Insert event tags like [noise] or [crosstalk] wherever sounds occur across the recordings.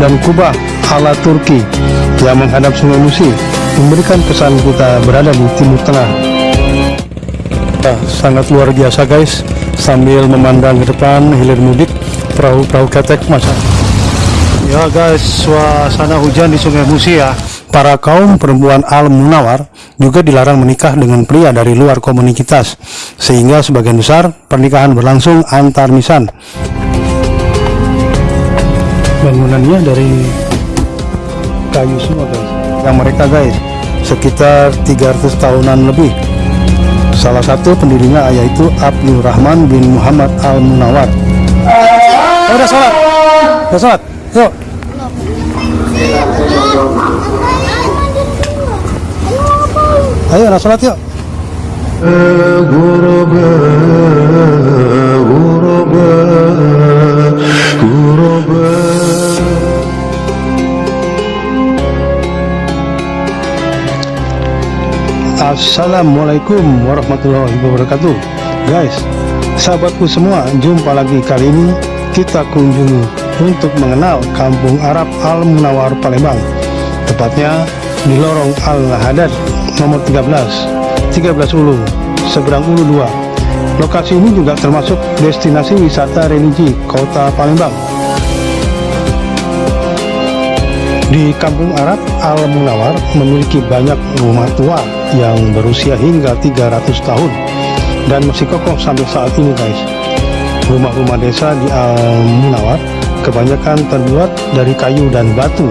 dan kubah ala Turki yang menghadap Sungai Musi memberikan kesan kita berada di Timur Tengah. Nah, sangat luar biasa guys, sambil memandang ke depan hilir mudik perahu-perahu ketek masa. Ya guys, suasana hujan di Sungai Musi ya. Para kaum perempuan al-munawar juga dilarang menikah dengan pria dari luar komunitas, sehingga sebagian besar pernikahan berlangsung antar misan. Bangunannya dari kayu semua guys. Yang mereka guys, sekitar 300 tahunan lebih. Salah satu pendirinya yaitu Abdul Rahman bin Muhammad al-Munawar. Oh, udah sholat, udah sholat, yuk. Ayo, udah sholat yuk. Assalamualaikum warahmatullahi wabarakatuh. Guys, sahabatku semua Jumpa lagi kali ini Kita kunjungi untuk mengenal Kampung Arab Al-Munawar Palembang. Tepatnya di lorong Al-Hadad nomor 13 13 Ulu Seberang Ulu 2 Lokasi ini juga termasuk destinasi wisata religi kota Palembang Di Kampung Arab Al-Munawar memiliki banyak rumah tua yang berusia hingga 300 tahun dan masih kokoh sampai saat ini guys. Rumah-rumah desa di Al-Munawar kebanyakan terbuat dari kayu dan batu.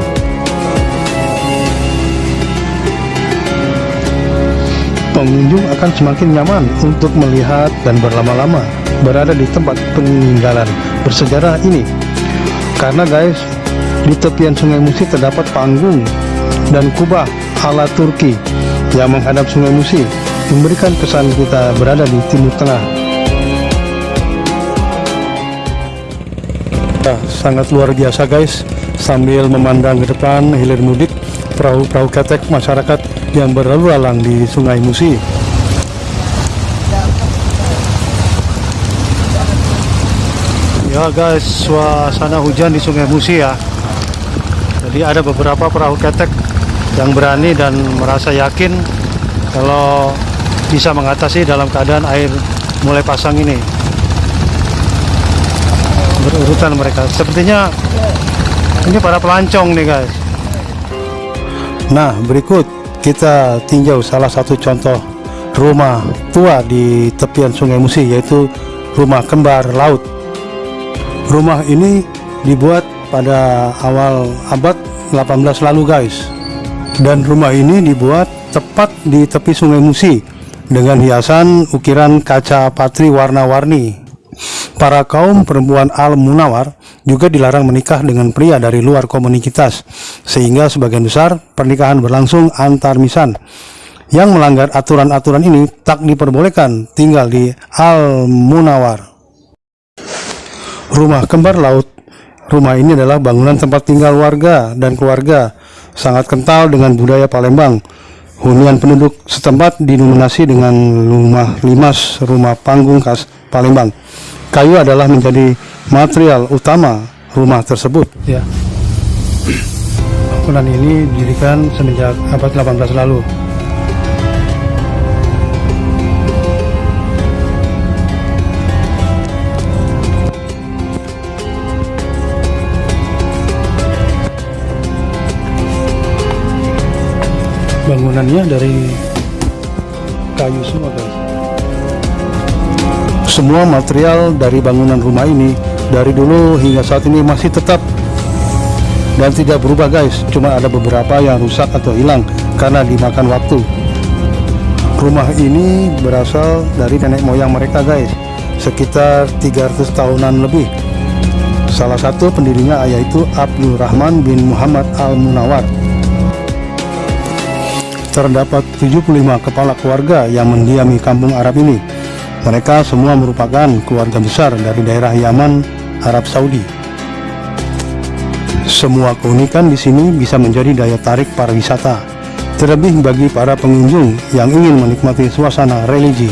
Pengunjung akan semakin nyaman untuk melihat dan berlama-lama berada di tempat peninggalan bersejarah ini. Karena guys, di tepian Sungai Musi terdapat panggung dan kubah ala Turki yang menghadap Sungai Musi memberikan kesan kita berada di Timur Tengah. Nah, sangat luar biasa guys, sambil memandang ke depan hilir mudik perahu-perahu ketek masyarakat yang berlalu lalang di Sungai Musi. Ya guys, suasana hujan di Sungai Musi ya. Jadi ada beberapa perahu ketek yang berani dan merasa yakin kalau bisa mengatasi dalam keadaan air mulai pasang ini. Berurutan mereka. Sepertinya ini para pelancong nih guys. Nah, berikut kita tinjau salah satu contoh rumah tua di tepian Sungai Musi yaitu rumah kembar laut. Rumah ini dibuat pada awal abad 18 lalu guys. Dan rumah ini dibuat tepat di tepi Sungai Musi dengan hiasan ukiran kaca patri warna-warni. Para kaum perempuan al-munawar juga dilarang menikah dengan pria dari luar komunitas, sehingga sebagian besar pernikahan berlangsung antar misan. Yang melanggar aturan-aturan ini tak diperbolehkan tinggal di al-munawar. Rumah kembar laut Rumah ini adalah bangunan tempat tinggal warga dan keluarga, sangat kental dengan budaya Palembang. Hunian penduduk setempat dinominasi dengan rumah limas, rumah panggung khas Palembang. Kayu adalah menjadi material utama rumah tersebut. Ya. [clears throat] Bangunan ini didirikan semenjak abad 18 lalu. Bangunannya dari kayu semua guys. Semua material dari bangunan rumah ini dari dulu hingga saat ini masih tetap. Dan tidak berubah guys. Cuma ada beberapa yang rusak atau hilang karena dimakan waktu. Rumah ini berasal dari nenek moyang mereka guys. Sekitar 300 tahunan lebih. Salah satu pendirinya yaitu Abdul Rahman bin Muhammad Al-Munawar terdapat 75 kepala keluarga yang mendiami kampung Arab ini. Mereka semua merupakan keluarga besar dari daerah Yaman, Arab Saudi. Semua keunikan di sini bisa menjadi daya tarik para wisata, terlebih bagi para pengunjung yang ingin menikmati suasana religi.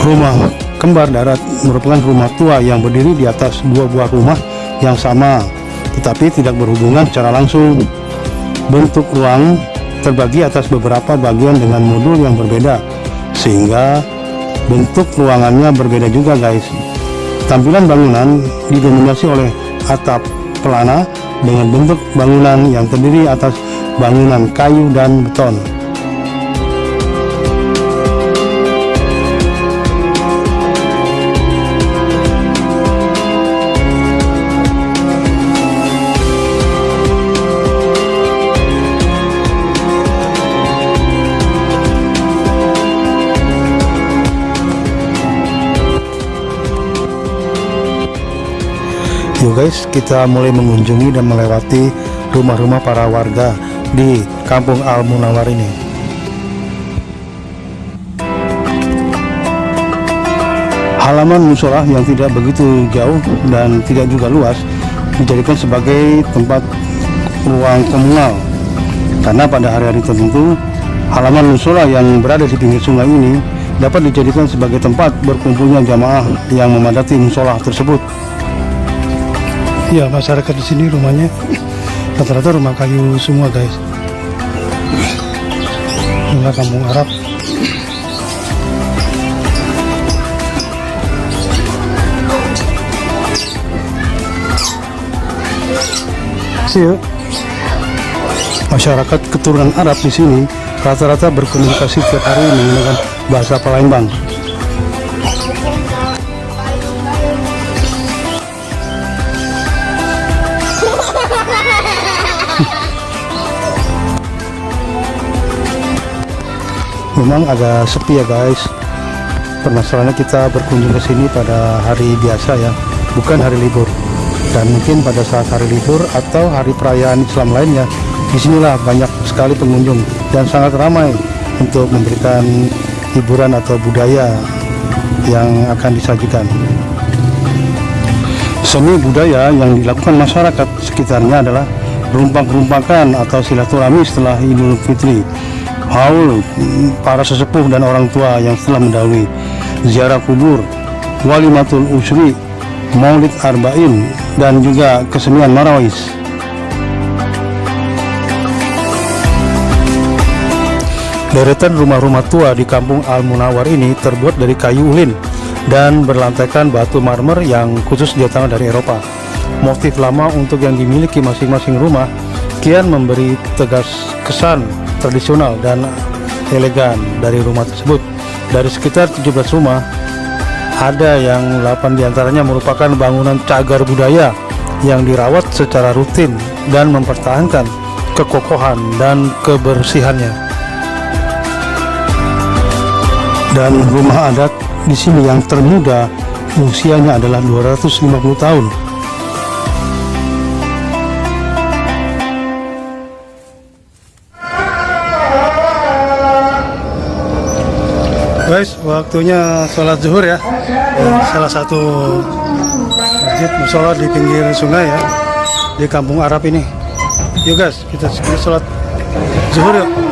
Rumah kembar darat merupakan rumah tua yang berdiri di atas dua buah rumah yang sama, tetapi tidak berhubungan secara langsung. Bentuk ruang terbagi atas beberapa bagian dengan modul yang berbeda, sehingga bentuk ruangannya berbeda juga guys. Tampilan bangunan didominasi oleh atap pelana dengan bentuk bangunan yang terdiri atas bangunan kayu dan beton. Yuk guys, kita mulai mengunjungi dan melewati rumah-rumah para warga di Kampung Al Munawar ini. Halaman musola yang tidak begitu jauh dan tidak juga luas dijadikan sebagai tempat ruang komunal karena pada hari-hari tertentu halaman musola yang berada di pinggir sungai ini dapat dijadikan sebagai tempat berkumpulnya jamaah yang memadati musola tersebut. Ya, masyarakat di sini rumahnya rata-rata rumah kayu semua, guys. Inilah kampung Arab. See ya. Masyarakat keturunan Arab di sini rata-rata berkomunikasi tiap hari menggunakan bahasa Palembang. Memang agak sepi ya guys. Permasalahannya kita berkunjung ke sini pada hari biasa ya bukan hari libur. Dan mungkin pada saat hari libur atau hari perayaan Islam lainnya di sinilah banyak sekali pengunjung dan sangat ramai untuk memberikan hiburan atau budaya yang akan disajikan. Seni budaya yang dilakukan masyarakat sekitarnya adalah rumpak-rumpakan atau silaturahmi setelah Idul Fitri haul para sesepuh dan orang tua yang telah mendahului ziarah kubur walimatul usri maulid arba'in dan juga kesenian marawis. Deretan rumah-rumah tua di kampung Al Munawar ini terbuat dari kayu ulin dan berlantaikan batu marmer yang khusus datang dari Eropa. Motif lama untuk yang dimiliki masing-masing rumah kian memberi tegas kesan tradisional dan elegan dari rumah tersebut. Dari sekitar 17 rumah, ada yang 8 di antaranya merupakan bangunan cagar budaya yang dirawat secara rutin dan mempertahankan kekokohan dan kebersihannya. Dan rumah adat di sini yang termuda usianya adalah 250 tahun waktunya sholat zuhur ya. Salah satu masjid musola di pinggir sungai ya. Di kampung Arab ini. Yuk guys kita sholat zuhur yuk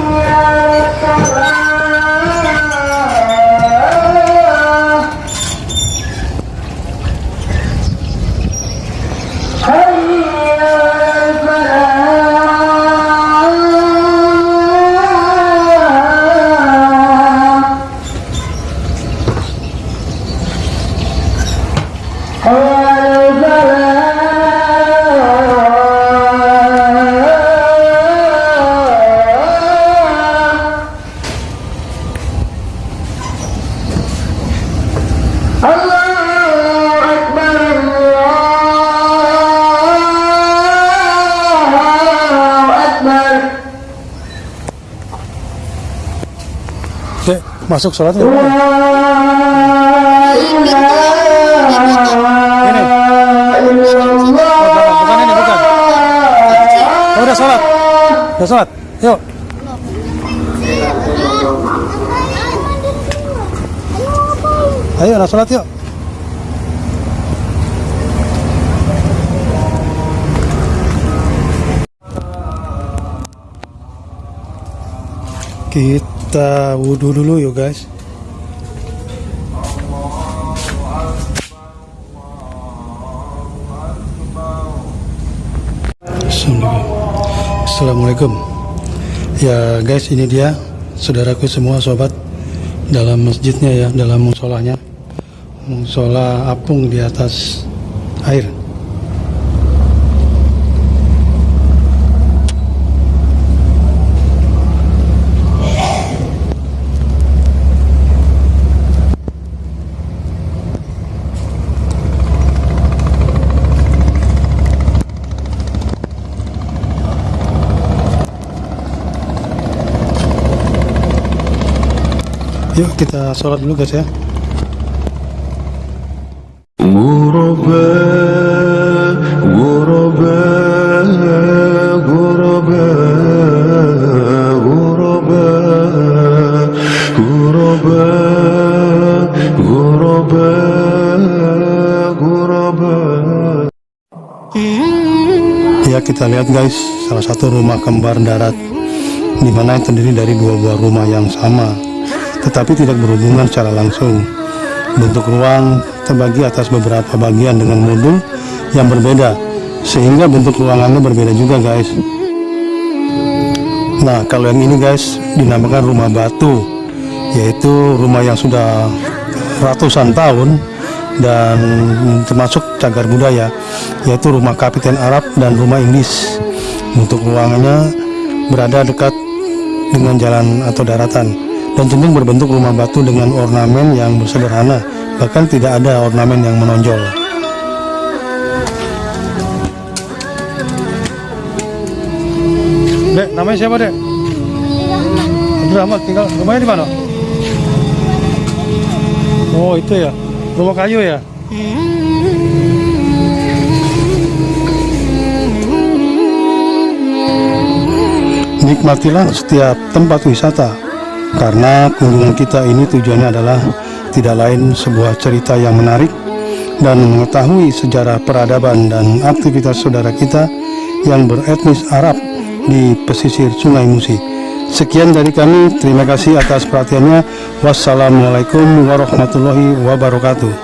masuk sholatnya. Ini. Bukan ini, bukan. Oh, udah sholat. Udah sholat. Yuk. Ayo, udah sholat yuk. Kita wudhu dulu yuk guys. Assalamualaikum. Ya guys ini dia Saudaraku semua sobat Dalam masjidnya ya Dalam musolahnya. Musola apung di atas air Yuk kita sholat dulu guys ya غرباء غرباء غرباء غرباء غرباء غرباء غرباء Ya kita lihat guys Salah satu rumah kembar darat di mana yang terdiri dari dua buah rumah yang sama Tetapi tidak berhubungan secara langsung. Bentuk ruang terbagi atas beberapa bagian dengan modul yang berbeda Sehingga bentuk ruangannya berbeda juga guys. Nah kalau yang ini guys dinamakan rumah batu Yaitu rumah yang sudah ratusan tahun dan termasuk cagar budaya yaitu rumah kapiten Arab dan rumah Inggris. Untuk ruangannya berada dekat dengan jalan atau daratan dan cenderung berbentuk rumah batu dengan ornamen yang sederhana bahkan tidak ada ornamen yang menonjol Dek, namanya siapa dek? Abdul Rahmat, tinggal rumahnya di mana? Oh itu ya, rumah kayu ya? Nikmatilah setiap tempat wisata karena kunjungan kita ini tujuannya adalah tidak lain sebuah cerita yang menarik dan mengetahui sejarah peradaban dan aktivitas saudara kita yang beretnis Arab di pesisir Sungai Musi. Sekian dari kami, terima kasih atas perhatiannya. Wassalamualaikum warahmatullahi wabarakatuh.